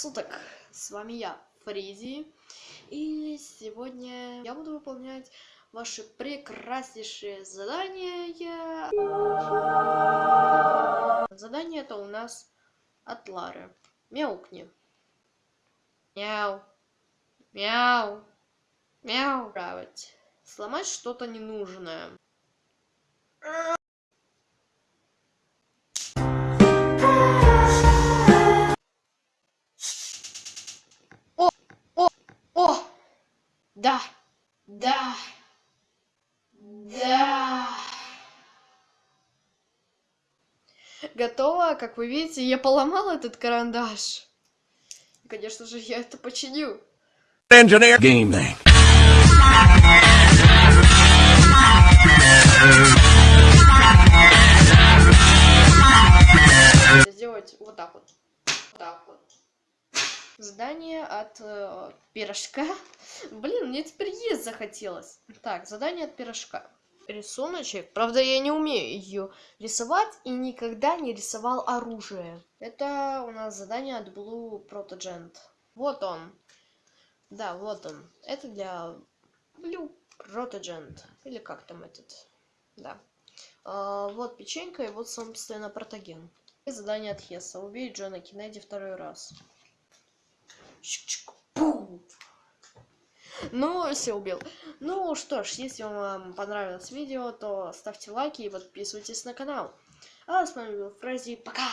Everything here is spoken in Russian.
суток! С вами я, Фризи. И сегодня я буду выполнять ваши прекраснейшие задания. Задание это у нас от Лары. Мяукни. Мяу. Мяу. Мяу. Править. Сломать что-то ненужное. Да! Да! Да! Готово, как вы видите, я поломал этот карандаш. И, конечно же, я это починю. engineer game day. Сделать вот так вот. Вот так вот. Задание от э, пирожка. Блин, мне теперь есть захотелось. Так, задание от пирожка. Рисуночек. Правда, я не умею ее рисовать и никогда не рисовал оружие. Это у нас задание от Blue Protogent. Вот он. Да, вот он. Это для Blue Protogent. Или как там этот. Да. А, вот печенька и вот, собственно, протоген. И задание от Хесса. Убей Джона Кеннеди второй раз. Чик-чик. Пум. Ну, все убил. Ну что ж, если вам понравилось видео, то ставьте лайки и подписывайтесь на канал. А с вами был Фрези. Пока!